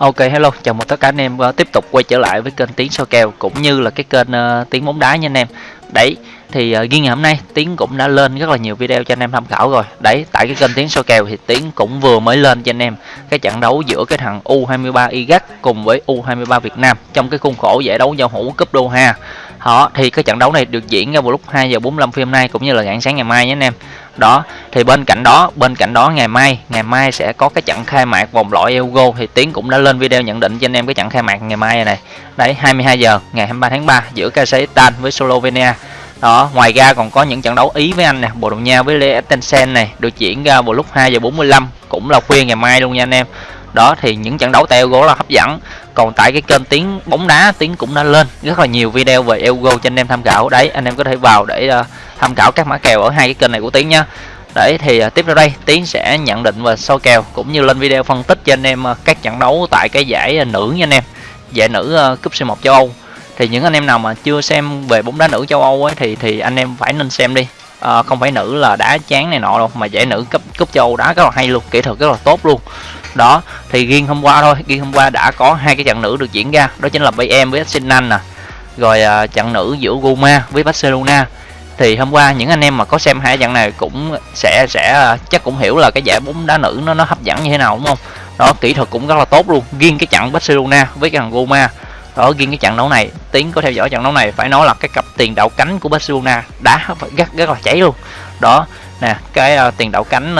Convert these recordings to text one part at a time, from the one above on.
Ok hello, chào mừng tất cả anh em uh, tiếp tục quay trở lại với kênh Tiến soi kèo cũng như là cái kênh uh, Tiến bóng đá nha anh em. Đấy, thì ờ, uh, riêng ngày hôm nay Tiến cũng đã lên rất là nhiều video cho anh em tham khảo rồi. Đấy, tại cái kênh Tiến soi kèo thì Tiến cũng vừa mới lên cho anh em cái trận đấu giữa cái thằng U23 Iraq cùng với U23 Việt Nam trong cái khuôn khổ giải đấu giao hữu cúp Doha. Đó, thì cái trận đấu này được diễn ra vào lúc 2 giờ 45 phút hôm nay cũng như là rạng sáng ngày mai nhé anh em. Đó thì bên cạnh đó bên cạnh đó ngày mai ngày mai sẽ có cái trận khai mạc vòng loại Euro. Thì Tiến cũng đã lên video nhận định cho anh em cái trận khai mạc ngày mai này đấy 22 giờ ngày 23 tháng 3 giữa Kazakhstan với Slovenia. Đó ngoài ra còn có những trận đấu Ý với Anh nè Bồ Đào Nha với Liechtenstein này được diễn ra vào lúc 2 giờ 45 cũng là khuya ngày mai luôn nha anh em đó thì những trận đấu tại Euro là hấp dẫn. Còn tại cái kênh tiếng bóng đá tiếng cũng đã lên rất là nhiều video về Euro cho anh em tham khảo. Đấy anh em có thể vào để uh, tham khảo các mã kèo ở hai cái kênh này của tiếng nha. Đấy thì uh, tiếp theo đây tiến sẽ nhận định và soi kèo cũng như lên video phân tích cho anh em uh, các trận đấu tại cái giải uh, nữ nha anh em. Giải nữ uh, cúp C1 châu Âu. Thì những anh em nào mà chưa xem về bóng đá nữ châu Âu ấy thì thì anh em phải nên xem đi. À, không phải nữ là đá chán này nọ đâu mà giải nữ cấp cúp châu Âu đá rất là hay luôn kỹ thuật rất là tốt luôn đó, thì riêng hôm qua thôi. Riêng hôm qua đã có hai cái trận nữ được diễn ra. Đó chính là Bayern với Arsenal nè. Rồi à, trận nữ giữa Roma với Barcelona. Thì hôm qua những anh em mà có xem hai trận này cũng sẽ sẽ à, chắc cũng hiểu là cái giải bóng đá nữ nó nó hấp dẫn như thế nào, đúng không? Đó, kỹ thuật cũng rất là tốt luôn. Riêng cái trận Barcelona với cái thằng Roma đó riêng cái trận đấu này, tiến có theo dõi trận đấu này phải nói là cái cặp tiền đạo cánh của Barcelona đá rất rất là cháy luôn. Đó nè cái uh, tiền đạo cánh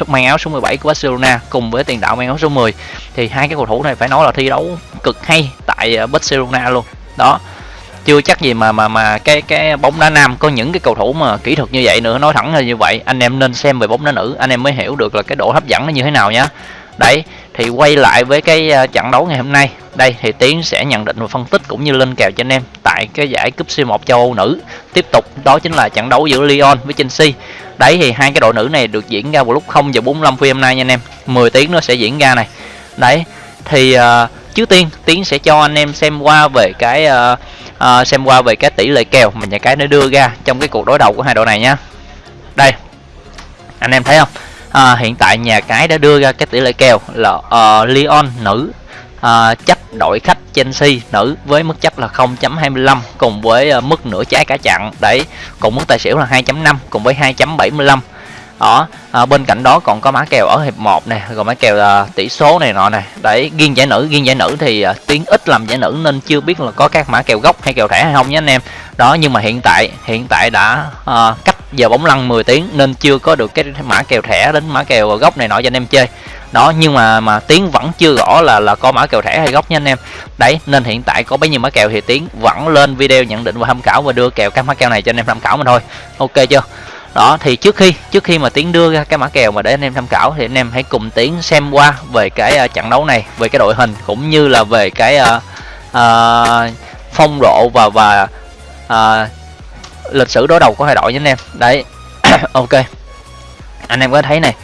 uh, mang áo số 17 của Barcelona cùng với tiền đạo mang áo số 10 thì hai cái cầu thủ này phải nói là thi đấu cực hay tại uh, Barcelona luôn. Đó chưa chắc gì mà mà mà cái cái bóng đá nam có những cái cầu thủ mà kỹ thuật như vậy nữa. Nói thẳng là như vậy anh em nên xem về bóng đá nữ. Anh em mới hiểu được là cái độ hấp dẫn nó như thế nào nhá. Đấy thì quay lại với cái ờ, trận đấu ngày hôm nay. Đây thì tiến sẽ nhận định và phân tích cũng như lên kèo cho anh em tại cái giải cúp C1 châu Âu nữ. Tiếp tục đó chính là trận đấu giữa Lyon với Chelsea. Đấy thì hai cái đội nữ này được diễn ra vào lúc 0 giờ 45 phút hôm nay nha anh em. 10 tiếng nó sẽ diễn ra này. Đấy thì uh, trước tiên tiến sẽ cho anh em xem qua về cái uh, uh, xem qua về cái tỷ lệ kèo mà nhà cái nó đưa ra trong cái cuộc đối đầu của hai đội này nhá. Đây anh em thấy không? À, hiện tại nhà cái đã đưa ra cái tỷ lệ kèo là ờ, uh, Lyon nữ. À, uh, chấp đội khách Chelsea nữ với mức chấp là 0.25 cùng với uh, mức nửa trái cả chặn đấy cùng mức tài xỉu là 2.5 cùng với 2.75 đó à, bên cạnh đó còn có mã kèo ở hiệp 1 này rồi mã kèo à, tỷ số này nọ này đấy riêng giải nữ riêng giải nữ thì à, tiếng ít làm giải nữ nên chưa biết là có các mã kèo gốc hay kèo thẻ hay không nhé anh em. Đó nhưng mà hiện tại hiện tại đã à, giờ bóng lăn 10 tiếng nên chưa có được cái mã kèo thẻ đến mã kèo gốc này nọ cho anh em chơi. Đó nhưng mà mà tiến vẫn chưa rõ là là có mã kèo thẻ hay gốc nha anh em. Đấy nên hiện tại có bấy nhiêu mã kèo thì tiến vẫn lên video nhận định và tham khảo và đưa kèo các mã kèo này cho anh em tham khảo mình thôi. Ok chưa? Đó thì trước khi trước khi mà tiến đưa ra cái mã kèo mà để anh em tham khảo thì anh em hãy cùng tiến xem qua về cái uh, trận đấu này về cái đội hình cũng như là về cái uh, uh, phong độ và và uh, lịch sử đối đầu của hai đội nhé anh em. Đấy ok. Anh em có thấy này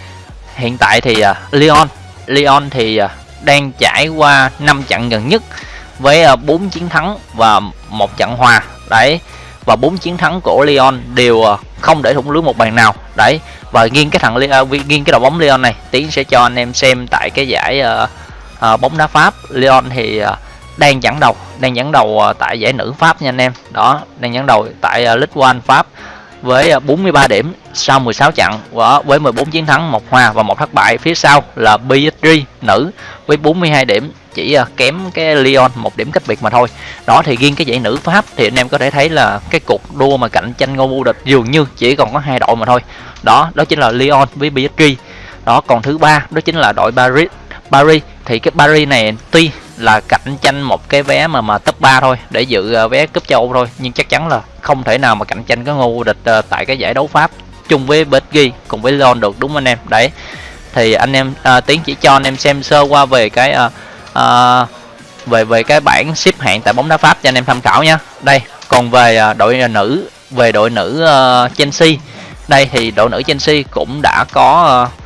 hiện tại thì uh, Lyon Lyon thì uh, đang trải qua 5 trận gần nhất với à, uh, 4 chiến thắng và một trận hòa. Đấy và bốn chiến thắng của Lyon đều không để thủng lưới một bàn nào. Đấy và nghiêng cái thằng uh, nghiêng cái đội bóng Lyon này tiến sẽ cho anh em xem tại cái giải uh, uh, bóng đá Pháp. Lyon thì uh, đang dẫn đầu, đang dẫn đầu ờ, tại giải nữ Pháp nha anh em. Đó, đang dẫn đầu tại ờ, League Ligue 1 Pháp với ờ, 43 điểm sau 16 trận. Với 14 chiến thắng, một hòa và một thất bại. Phía sau là PSG nữ với 42 điểm. Chỉ kém cái Lyon, một điểm cách biệt mà thôi. Đó, thì riêng cái giải nữ Pháp thì anh em có thể thấy là cái cuộc đua mà cạnh tranh ngôi vô địch dường như chỉ còn có hai đội mà thôi. Đó đó chính là Lyon với PSG đó, còn thứ ba, đó chính là đội Paris. Paris, thì cái Paris này tuy là cạnh tranh một cái vé mà mà top 3 thôi để dự ờ, vé cúp châu Âu thôi. Nhưng chắc chắn là không thể nào mà cạnh tranh cái ngôi vô địch ờ, tại cái giải đấu Pháp chung với PSG cùng với Lyon được đúng không anh em? Đấy. Thì anh em à, tiến chỉ cho anh em xem sơ qua về cái à, à, về về cái bảng xếp hạng tại bóng đá Pháp cho anh em tham khảo nha. Đây còn về à, đội nữ về đội nữ uh, Chelsea. Đây thì đội nữ Chelsea cũng đã có uh,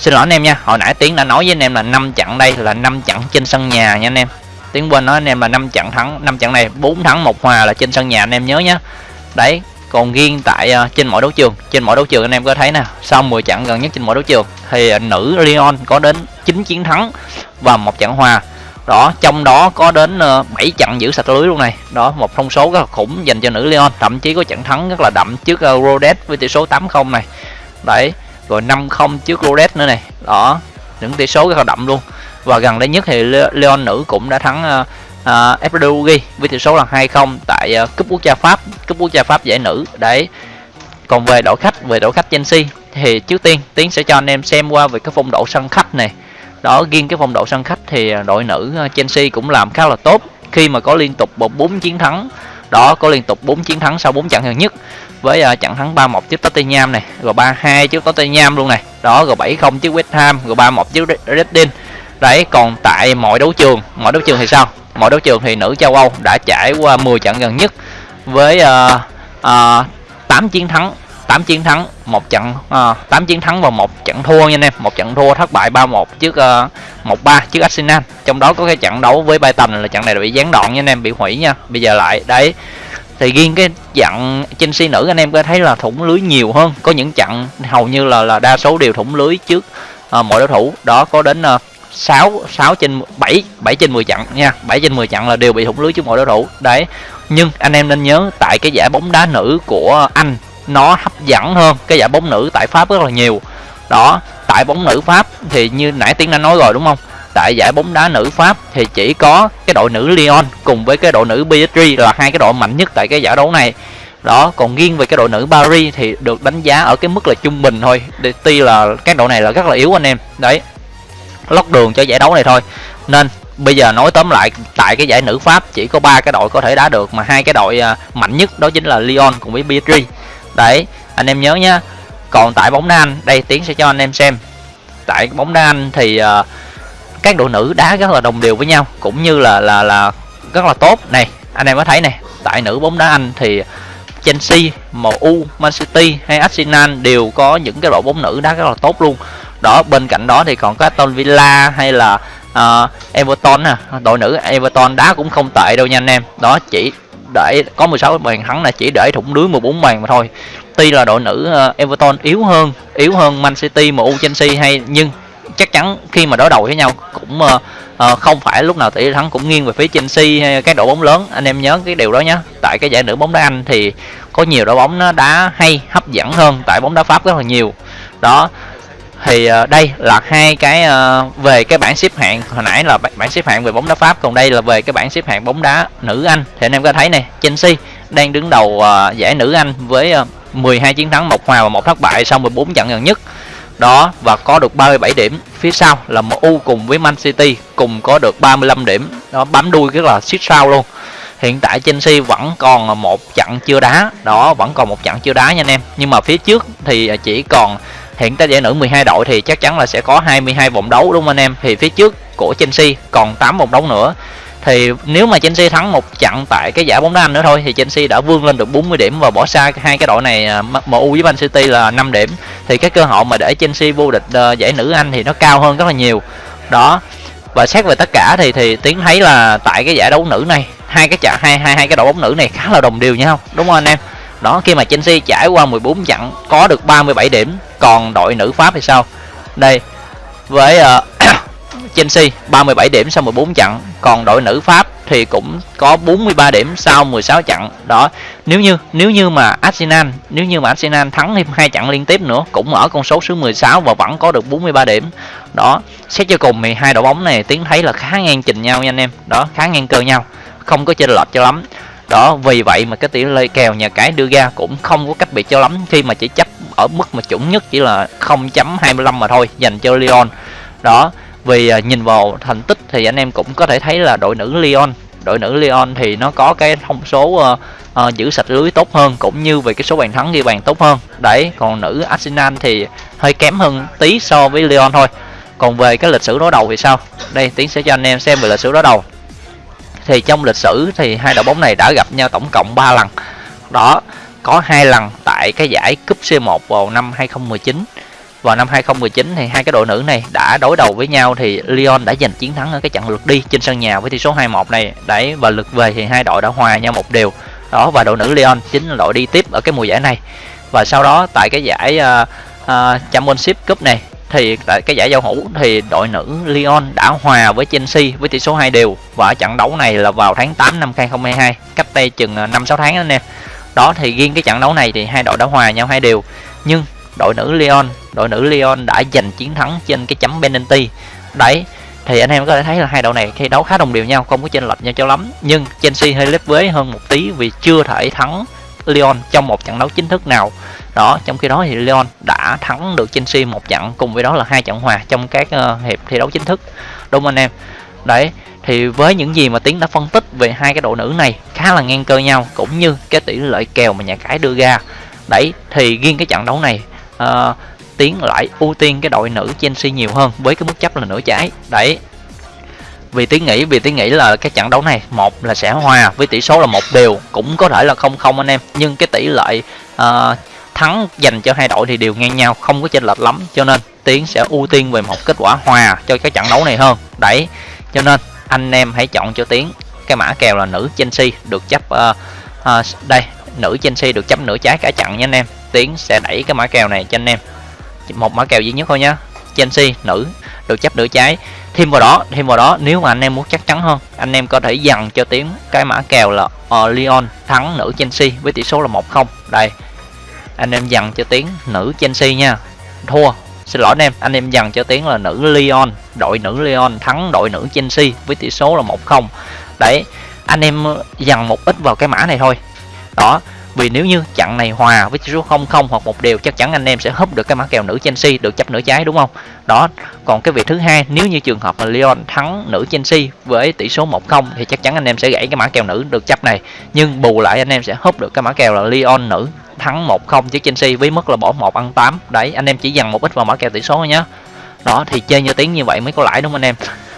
xin lỗi anh em nha hồi nãy tiến đã nói với anh em là năm trận đây là năm trận trên sân nhà nha anh em. Tiến quên nói anh em là năm trận thắng năm trận này bốn thắng một hòa là trên sân nhà anh em nhớ nhé đấy còn riêng tại uh, trên mỗi đấu trường trên mỗi đấu trường anh em có thấy nè sau 10 trận gần nhất trên mỗi đấu trường thì uh, nữ Lyon có đến 9 chiến thắng và một trận hòa. Đó trong đó có đến uh, 7 trận giữ sạch lưới luôn này. Đó một thông số rất là khủng dành cho nữ Lyon thậm chí có trận thắng rất là đậm trước uh, Rhodes với tỷ số 8-0 này. Đấy rồi 5-0 trước Rhodes nữa này. Đó những tỷ số rất là đậm luôn. Và gần đây nhất thì Leon nữ cũng đã thắng uh, uh, với tỷ số là 2-0 tại uh, cúp quốc gia Pháp. Cúp quốc gia Pháp giải nữ. Đấy. Còn về đội khách về đội khách Chelsea thì trước tiên tiến sẽ cho anh em xem qua về cái phong độ sân khách này. Đó riêng cái phong độ sân khách thì đội nữ Chelsea cũng làm khá là tốt. Khi mà có liên tục một bốn chiến thắng đó có liên tục 4 chiến thắng sau 4 trận gần nhất với uh, trận thắng 3-1 trước Tottenham này rồi 3-2 trước Tottenham luôn này. Đó rồi 7-0 trước West Ham rồi 3-1 trước Reading. Đấy còn tại mọi đấu trường mọi đấu trường thì sao? Mọi đấu trường thì nữ châu Âu đã trải qua 10 trận gần nhất với uh, uh, 8 chiến thắng 8 chiến thắng một trận uh, 8 chiến thắng và một trận thua nha anh em. Một trận thua thất bại 3-1 trước uh, 1-3 trước Arsenal. Trong đó có cái trận đấu với Brighton là trận này bị gián đoạn nha anh em bị hủy nha. Bây giờ lại đấy. Thì riêng cái trận Chelsea nữ anh em có thấy là thủng lưới nhiều hơn. Có những trận hầu như là là đa số đều thủng lưới trước uh, mọi đối thủ. Đó có đến uh, 6 6 trên 7 7 trên 10 trận nha. 7 trên 10 trận là đều bị thủng lưới trước mọi đối thủ. Đấy. Nhưng anh em nên nhớ tại cái giải bóng đá nữ của Anh nó hấp dẫn hơn cái giải bóng nữ tại Pháp rất là nhiều. Đó, tại bóng nữ Pháp thì như nãy tiếng đã nói rồi đúng không? Tại giải bóng đá nữ Pháp thì chỉ có cái đội nữ Lyon cùng với cái đội nữ PSG là hai cái đội mạnh nhất tại cái giải đấu này. Đó, còn riêng về cái đội nữ Paris thì được đánh giá ở cái mức là trung bình thôi. Tuy là các đội này là rất là yếu anh em. Đấy, lót đường cho giải đấu này thôi. Nên bây giờ nói tóm lại, tại cái giải nữ Pháp chỉ có ba cái đội có thể đá được mà hai cái đội à, mạnh nhất đó chính là Lyon cùng với PSG đấy anh em nhớ nhá. Còn tại bóng đá Anh đây tiến sẽ cho anh em xem. Tại bóng đá Anh thì uh, các đội nữ đá rất là đồng đều với nhau cũng như là là là rất là tốt. Này anh em có thấy này tại nữ bóng đá Anh thì Chelsea, MU, Man City hay Arsenal đều có những cái đội bóng nữ đá rất là tốt luôn. Đó bên cạnh đó thì còn có Aston Villa hay là uh, Everton nè. Đội nữ Everton đá cũng không tệ đâu nha anh em. Đó chỉ để có 16 bàn thắng là chỉ để thủng lưới 14 bàn mà thôi. Tuy là đội nữ ờ, Everton yếu hơn yếu hơn Man City MU Chelsea hay nhưng chắc chắn khi mà đối đầu với nhau cũng uh, uh, không phải lúc nào tỷ thắng cũng nghiêng về phía Chelsea hay cái đội bóng lớn. Anh em nhớ cái điều đó nhé tại cái giải nữ bóng đá Anh thì có nhiều đội bóng nó đá hay hấp dẫn hơn tại bóng đá Pháp rất là nhiều. Đó thì uh, đây là hai cái uh, về cái bảng xếp hạng. Hồi nãy là bảng xếp hạng về bóng đá Pháp còn đây là về cái bảng xếp hạng bóng đá nữ Anh. Thì anh em có thấy này Chelsea đang đứng đầu uh, giải nữ Anh với uh, 12 chiến thắng một hòa và một thất bại sau 14 trận gần nhất. Đó và có được 37 điểm. Phía sau là MU cùng với Man City cùng có được 35 điểm. Đó bám đuôi rất là xích sao luôn. Hiện tại Chelsea vẫn còn một trận chưa đá. Đó vẫn còn một trận chưa đá nha anh em. Nhưng mà phía trước thì chỉ còn hiện tại giải nữ 12 đội thì chắc chắn là sẽ có 22 vòng đấu đúng không anh em? Thì phía trước của Chelsea còn 8 vòng đấu nữa. Thì nếu mà Chelsea thắng một trận tại cái giải bóng đá Anh nữa thôi, thì Chelsea đã vươn lên được 40 điểm và bỏ xa hai cái đội này à, MU với Man City là 5 điểm. Thì cái cơ hội mà để Chelsea vô địch ờ, giải nữ Anh thì nó cao hơn rất là nhiều. Đó. Và xét về tất cả thì thì tiến thấy là tại cái giải đấu nữ này, hai cái trận hai hai hai cái đội bóng nữ này khá là đồng đều nhau, đúng không anh em? Đó khi mà Chelsea trải qua 14 trận có được 37 điểm còn đội nữ Pháp thì sao? Đây với uh, Chelsea 37 điểm sau 14 trận còn đội nữ Pháp thì cũng có 43 điểm sau 16 trận. Đó nếu như nếu như mà Arsenal nếu như mà Arsenal thắng thêm hai trận liên tiếp nữa cũng ở con số số 16 và vẫn có được 43 điểm. Đó xét cho cùng thì hai đội bóng này tiến thấy là khá ngang trình nhau nha anh em. Đó khá ngang cơ nhau không có chênh lệch cho lắm đó vì vậy mà cái tỷ lệ kèo nhà cái đưa ra cũng không có cách biệt cho lắm. Khi mà chỉ chấp ở mức mà chuẩn nhất chỉ là 0.25 mà thôi dành cho Lyon. Đó vì à, nhìn vào thành tích thì anh em cũng có thể thấy là đội nữ Lyon đội nữ Lyon thì nó có cái thông số uh, uh, giữ sạch lưới tốt hơn cũng như về cái số bàn thắng ghi bàn tốt hơn. Đấy còn nữ Arsenal thì hơi kém hơn tí so với Lyon thôi. Còn về cái lịch sử đối đầu thì sao? Đây tiến sẽ cho anh em xem về lịch sử đối đầu thì trong lịch sử thì hai đội bóng này đã gặp nhau tổng cộng 3 lần. Đó có hai lần tại cái giải cúp C1 vào năm 2019 vào năm 2019 thì hai cái đội nữ này đã đối đầu với nhau thì Lyon đã giành chiến thắng ở cái trận lượt đi trên sân nhà với tỷ số 2-1 này. Đấy và lượt về thì hai đội đã hòa nhau một điều đó và đội nữ Lyon chính là đội đi tiếp ở cái mùa giải này. Và sau đó tại cái giải uh, uh, Championship Cup này thì tại cái giải giao hữu thì đội nữ Lyon đã hòa với Chelsea với tỷ số 2 đều. Và ở trận đấu này là vào tháng 8 năm 2022 cách đây chừng à, 5 6 tháng anh em đó thì riêng cái trận đấu này thì hai đội đã hòa nhau hai đều. Nhưng đội nữ Lyon, đội nữ Lyon đã giành chiến thắng trên cái chấm penalty. Đấy, thì anh em có thể thấy là hai đội này khi đấu khá đồng đều nhau, không có chênh lệch nhau cho lắm. Nhưng Chelsea hơi lép vế hơn một tí vì chưa thể thắng Lyon trong một trận đấu chính thức nào. Đó trong khi đó thì Lyon đã thắng được Chelsea một trận cùng với đó là hai trận hòa trong các uh, hiệp thi đấu chính thức. Đúng không anh em? Đấy thì với những gì mà tiến đã phân tích về hai cái đội nữ này khá là ngang cơ nhau cũng như cái tỷ lệ kèo mà nhà cái đưa ra. Đấy thì riêng cái trận đấu này uh, tiến lại ưu tiên cái đội nữ Chelsea nhiều hơn với cái mức chấp là nửa trái. Đấy vì tiến nghĩ vì tiến nghĩ là cái trận đấu này một là sẽ hòa với tỷ số là một đều cũng có thể là không không anh em. Nhưng cái tỷ lệ uh, thắng dành cho hai đội thì đều ngang nhau không có chênh lệch lắm. Cho nên tiến sẽ ưu tiên về một kết quả hòa cho cái trận đấu này hơn. Đấy cho nên anh em hãy chọn cho tiến. Cái mã kèo là nữ Chelsea được chấp uh, uh, đây nữ Chelsea được chấp nửa trái cả trận nha anh em. Tiến sẽ đẩy cái mã kèo này cho anh em. Một mã kèo duy nhất thôi nhá. Chelsea nữ được chấp nửa trái thêm vào đó thêm vào đó nếu mà anh em muốn chắc chắn hơn anh em có thể dằn cho tiếng cái mã kèo là uh, Lyon thắng nữ Chelsea với tỷ số là 1-0 đây anh em dằn cho tiếng nữ Chelsea nha. Thua xin lỗi anh em anh em dằn cho tiếng là nữ Lyon đội nữ Lyon thắng đội nữ Chelsea với tỷ số là 1-0 đấy anh em dằn một ít vào cái mã này thôi. Đó vì nếu như chặn này hòa với số 00 hoặc một đều, chắc chắn anh em sẽ húp được cái mã kèo nữ Chelsea được chấp nửa trái, đúng không? Đó, còn cái việc thứ hai, nếu như trường hợp là Lyon thắng nữ Chelsea với tỷ số 1-0 thì chắc chắn anh em sẽ gãy cái mã kèo nữ được chấp này. Nhưng bù lại anh em sẽ húp được cái mã kèo là Lyon nữ thắng 1-0 trước Chelsea với mức là bỏ 1 ăn 8 đấy, anh em chỉ dằn một ít vào mã kèo tỷ số nhé đó, thì chơi như tiếng như vậy mới có lãi, đúng không anh em?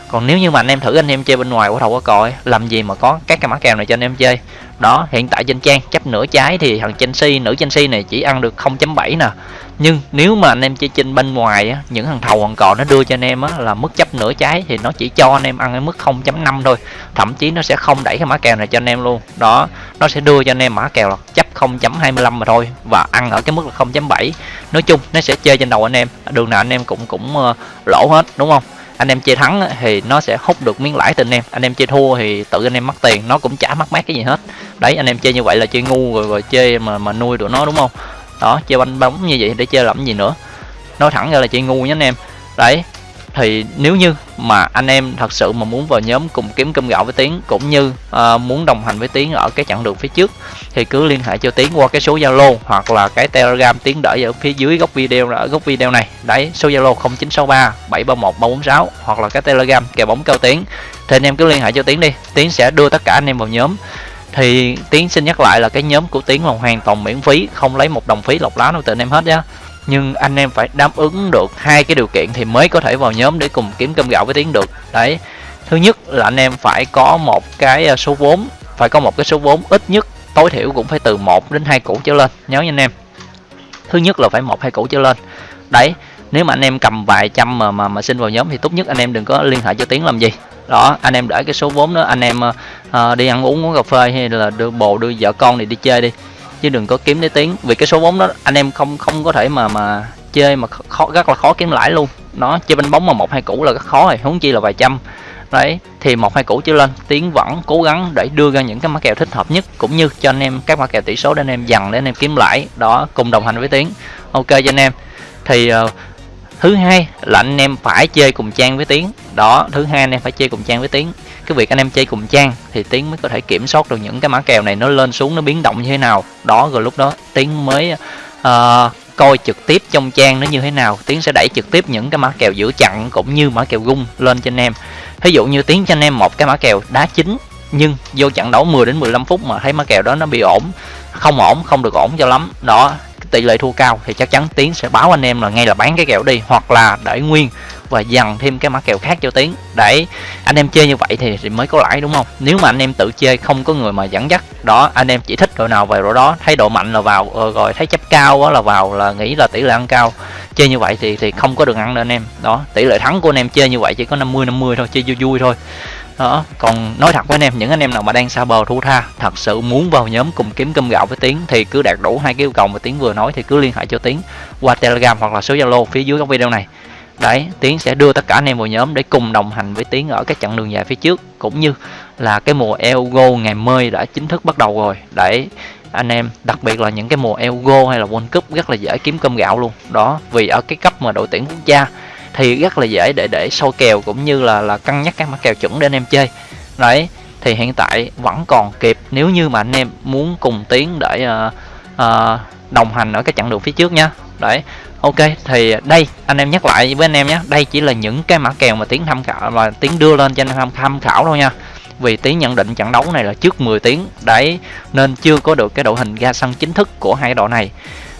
Còn nếu như mà anh em thử anh em chơi bên ngoài của thầu có còi, làm gì mà có các cái mã kèo này cho anh em chơi? Đó hiện tại trên trang chấp nửa trái thì thằng Chelsea nữ Chelsea này chỉ ăn được 0.7 nè. Nhưng nếu mà anh em chơi trên bên ngoài á, những thằng thầu còn cò nó đưa cho anh em á, là mức chấp nửa trái thì nó chỉ cho anh em ăn ở mức 0.5 thôi. Thậm chí nó sẽ không đẩy cái mã kèo này cho anh em luôn. Đó nó sẽ đưa cho anh em mã kèo là chấp 0.25 mà thôi và ăn ở cái mức là 0.7 nói chung nó sẽ chơi trên đầu anh em. Đường nào anh em cũng cũng uh, lỗ hết đúng không? Anh em chơi thắng thì nó sẽ hút được miếng lãi từ anh em. Anh em chơi thua thì tự anh em mất tiền nó cũng chả mất mát cái gì hết. Đấy anh em chơi như vậy là chơi ngu rồi, rồi chơi mà mà nuôi tụi nó đúng không? Đó chơi banh bóng như vậy để chơi làm gì nữa? Nói thẳng ra là chơi ngu nhé anh em. Đấy thì nếu như mà anh em thật sự mà muốn vào nhóm cùng kiếm cơm gạo với tiến cũng như uh, muốn đồng hành với tiến ở cái chặng đường phía trước thì cứ liên hệ cho tiến qua cái số zalo hoặc là cái telegram tiến đợi ở phía dưới góc video ở góc video này. Đấy số zalo 0963 731 346 hoặc là cái telegram kèo bóng cao tiến. Thì anh em cứ liên hệ cho tiến đi tiến sẽ đưa tất cả anh em vào nhóm. Thì tiến xin nhắc lại là cái nhóm của tiến là hoàn toàn miễn phí không lấy một đồng phí lọc lá nào từ anh em hết nhá nhưng anh em phải đáp ứng được hai cái điều kiện thì mới có thể vào nhóm để cùng kiếm cơm gạo với tiến được. Đấy thứ nhất là anh em phải có một cái ờ, số vốn phải có một cái số vốn ít nhất tối thiểu cũng phải từ 1 đến hai củ trở lên nhớ nha anh em. Thứ nhất là phải một hai củ trở lên. Đấy nếu mà anh em cầm vài trăm mà mà mà xin vào nhóm thì tốt nhất anh em đừng có liên hệ cho tiến làm gì. Đó anh em để cái số vốn đó anh em uh, đi ăn uống uống cà phê hay là đưa bồ đưa vợ con thì đi chơi đi chứ đừng có kiếm để tiếng vì cái số vốn đó anh em không không có thể mà mà chơi mà khó rất là khó kiếm lãi luôn. Nó chơi bánh bóng mà một hai củ là rất khó rồi huống chi là vài trăm. Đấy thì một hai củ trở lên tiến vẫn cố gắng để đưa ra những cái mã kèo thích hợp nhất cũng như cho anh em các mã kèo tỷ số để anh em dằn để anh em kiếm lãi. Đó cùng đồng hành với tiến. Ok cho anh em. Thì uh, thứ hai là anh em phải chơi cùng trang với tiến đó thứ hai anh em phải chơi cùng trang với tiến. Cái việc anh em chơi cùng trang thì tiến mới có thể kiểm soát được những cái mã kèo này nó lên xuống nó biến động như thế nào. Đó rồi lúc đó tiến mới uh, coi trực tiếp trong trang nó như thế nào. Tiến sẽ đẩy trực tiếp những cái mã kèo giữa chặn cũng như mã kèo gung lên cho anh em. Ví dụ như tiến cho anh em một cái mã kèo đá chính nhưng vô trận đấu 10 đến 15 phút mà thấy mã kèo đó nó bị ổn không ổn không được ổn cho lắm. Đó tỷ lệ thua cao thì chắc chắn tiến sẽ báo anh em là ngay là bán cái kèo đi hoặc là để nguyên và dằn thêm cái mã kèo khác cho tiến. Để anh em chơi như vậy thì, thì mới có lãi đúng không? Nếu mà anh em tự chơi không có người mà dẫn dắt đó anh em chỉ thích đội nào về đội đó. Thấy độ mạnh là vào ờ, rồi thấy chấp cao đó là vào là nghĩ là tỷ lệ ăn cao. Chơi như vậy thì thì không có được ăn đâu anh em. Đó tỷ lệ thắng của anh em chơi như vậy chỉ có 50 50 thôi chơi vui vui thôi. Đó còn nói thật với anh em những anh em nào mà đang xa bờ thu tha thật sự muốn vào nhóm cùng kiếm cơm gạo với tiến thì cứ đạt đủ hai cái yêu cầu mà tiến vừa nói thì cứ liên hệ cho tiến qua telegram hoặc là số zalo phía dưới góc video này đấy tiến sẽ đưa tất cả anh em vào nhóm để cùng đồng hành với tiến ở các chặng đường dài phía trước cũng như là cái mùa Elgo ngày mới đã chính thức bắt đầu rồi. Để anh em đặc biệt là những cái mùa Elgo hay là World Cup rất là dễ kiếm cơm gạo luôn. Đó vì ở cái cấp mà đội tuyển quốc gia thì rất là dễ để để sâu kèo cũng như là là cân nhắc các mã kèo chuẩn để anh em chơi. Đấy thì hiện tại vẫn còn kịp nếu như mà anh em muốn cùng tiến để uh, uh, đồng hành ở cái chặng đường phía trước nha đấy ok thì đây anh em nhắc lại với anh em nhé. Đây chỉ là những cái mã kèo mà tiến tham khảo và tiến đưa lên cho anh em tham khảo thôi nha. Vì tiến nhận định trận đấu này là trước 10 tiếng đấy nên chưa có được cái đội hình ra sân chính thức của hai đội này.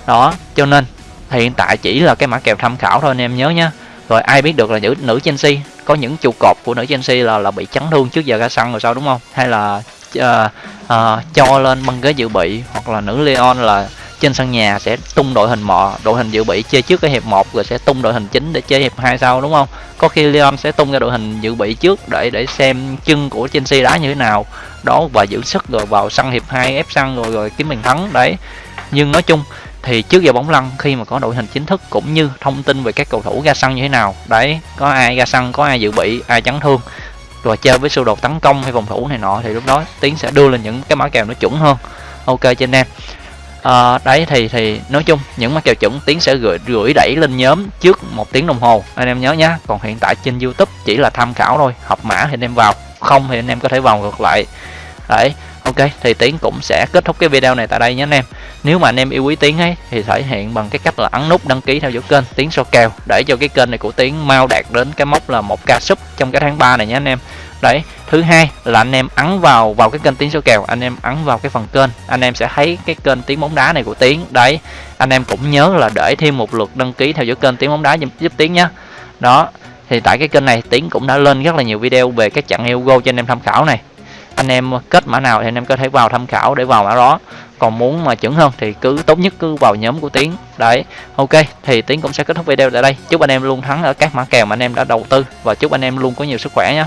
Đó cho nên hiện tại chỉ là cái mã kèo tham khảo thôi anh em nhớ nhé. Rồi ai biết được là nữ nữ Chelsea có những trụ cột của nữ Chelsea là là bị chấn thương trước giờ ra sân rồi sao đúng không? Hay là uh, uh, cho lên băng ghế dự bị hoặc là nữ Leon là trên sân nhà sẽ tung đội hình mọ, đội hình dự bị chơi trước cái hiệp 1 rồi sẽ tung đội hình chính để chơi hiệp 2 sau, đúng không? Có khi Leon sẽ tung ra đội hình dự bị trước để để xem chân của Chelsea đá như thế nào. Đó, và giữ sức rồi vào sân hiệp 2 ép sân rồi rồi kiếm bàn thắng, đấy. Nhưng nói chung thì trước giờ bóng lăn, khi mà có đội hình chính thức cũng như thông tin về các cầu thủ ra sân như thế nào, đấy, có ai ra sân, có ai dự bị, ai chấn thương, rồi chơi với sơ đồ tấn công hay phòng thủ này nọ thì lúc đó tiến sẽ đưa lên những cái mã kèo nó chuẩn hơn. Ok, cho anh em à, đấy thì thì nói chung những mã kèo chuẩn tiến sẽ gửi gửi đẩy lên nhóm trước một tiếng đồng hồ. Anh em nhớ nhá còn hiện tại trên youtube chỉ là tham khảo thôi học mã thì anh em vào không thì anh em có thể vào ngược lại. Đấy ok thì tiến cũng sẽ kết thúc cái video này tại đây nhé anh em. Nếu mà anh em yêu quý tiến ấy thì thể hiện bằng cái cách là ấn nút đăng ký theo dõi kênh tiến so kèo để cho cái kênh này của tiến mau đạt đến cái mốc là một ca sub trong cái tháng 3 này nhé anh em đấy thứ hai là anh em ấn vào vào cái kênh tiếng số kèo anh em ấn vào cái phần kênh anh em sẽ thấy cái kênh tiếng bóng đá này của tiến. Đấy anh em cũng nhớ là để thêm một lượt đăng ký theo dõi kênh tiếng bóng đá giúp, giúp tiến nhé đó thì tại cái kênh này tiến cũng đã lên rất là nhiều video về các trận Hugo cho anh em tham khảo này. Anh em kết mã nào thì anh em có thể vào tham khảo để vào mã đó. Còn muốn mà chuẩn hơn thì cứ tốt nhất cứ vào nhóm của tiến. Đấy ok thì tiến cũng sẽ kết thúc video tại đây. Chúc anh em luôn thắng ở các mã kèo mà anh em đã đầu tư và chúc anh em luôn có nhiều sức khỏe nhé